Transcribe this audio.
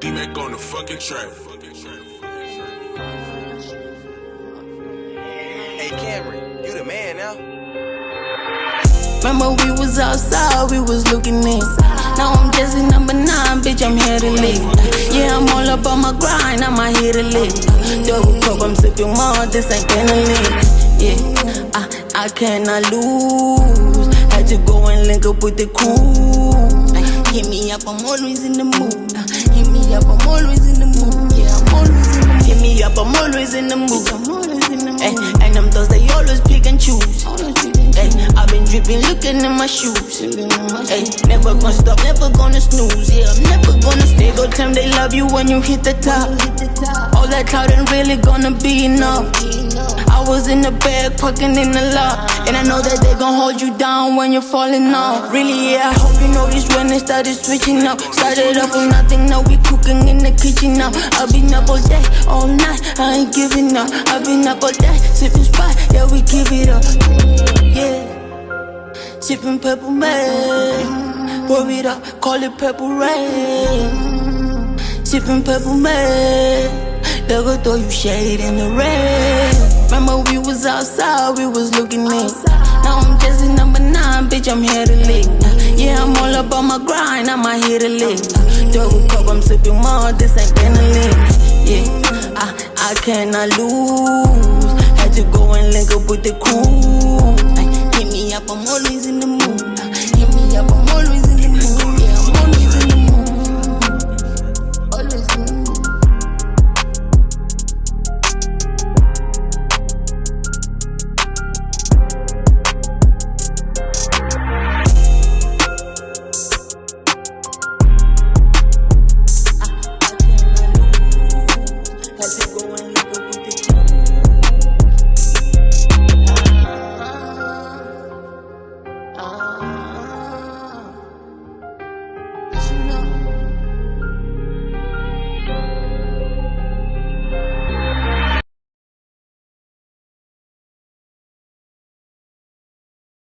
D-Mac on the fucking track. Hey Cameron, you the man now. Remember we was outside, we was looking in. Now I'm just in number nine, bitch, I'm here to live. Yeah, I'm all up on my grind, I'm out here to live. Double cup, I'm sipping more, this ain't gonna live. Yeah, I, I cannot lose. Had to go and link up with the crew. Hit me up, I'm always in the mood. Me up, I'm always in the mood. Yeah, I'm always in the eh, mood. Hit me up, I'm always in the mood. I'm always in the mood. Ay, and them those they always pick and choose. Ay, eh, I've been dripping, looking in my shoes. Ay, eh, never gonna stop, never gonna snooze. Yeah, I'm never gonna stay. Go time they love you when you hit the top. All that cloud ain't really gonna be enough. Was in the bed, fucking in the lot. And I know that they gon' hold you down when you're falling off. Really, yeah, I hope you noticed when they started switching up. Started off with nothing, now we cooking in the kitchen now. I've been up all day, all night, I ain't giving up. I've been up all day, sipping spot, yeah, we give it up. Yeah, sipping purple man. Pour it up, call it purple rain. Sipping purple man. They'll throw you shade in the rain. Outside, we was looking in. Now I'm in number nine, bitch, I'm here to live. Yeah, I'm all up on my grind, I'm out here to live. Double cup, I'm sipping more, this ain't gonna live. Yeah, I, I cannot lose. Had to go and link up with the crew. Hit me up, I'm always